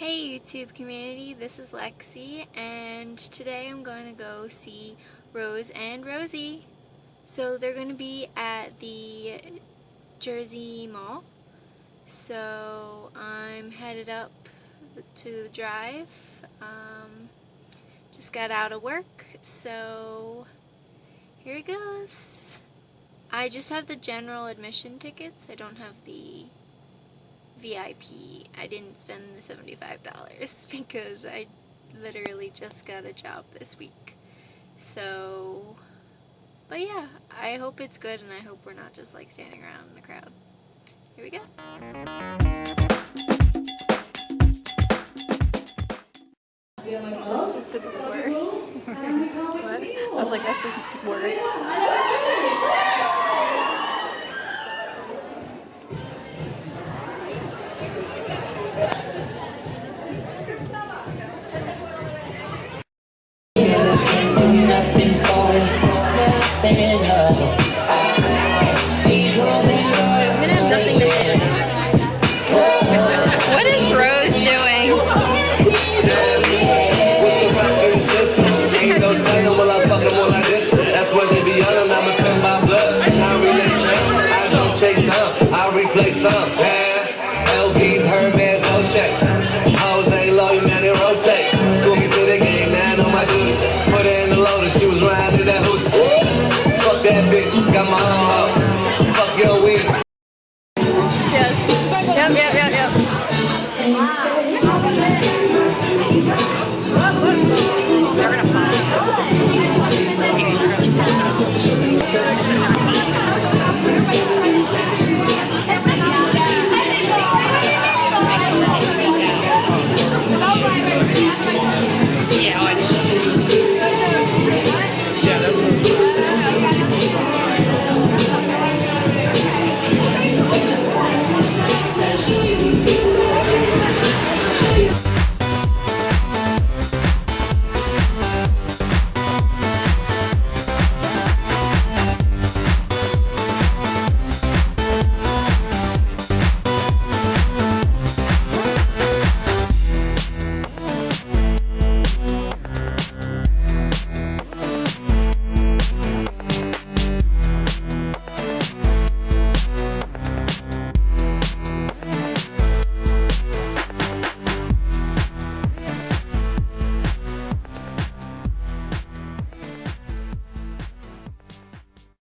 Hey YouTube community, this is Lexi and today I'm going to go see Rose and Rosie. So they're going to be at the Jersey Mall. So I'm headed up to the drive. Um, just got out of work, so here it goes. I just have the general admission tickets. I don't have the VIP. I didn't spend the $75 because I literally just got a job this week. So, but yeah, I hope it's good and I hope we're not just like standing around in the crowd. Here we go. This is the worst. what? I was like, that's just worse. that bitch, got my. Fuck your. Yes. Yep, yep, yep, yep.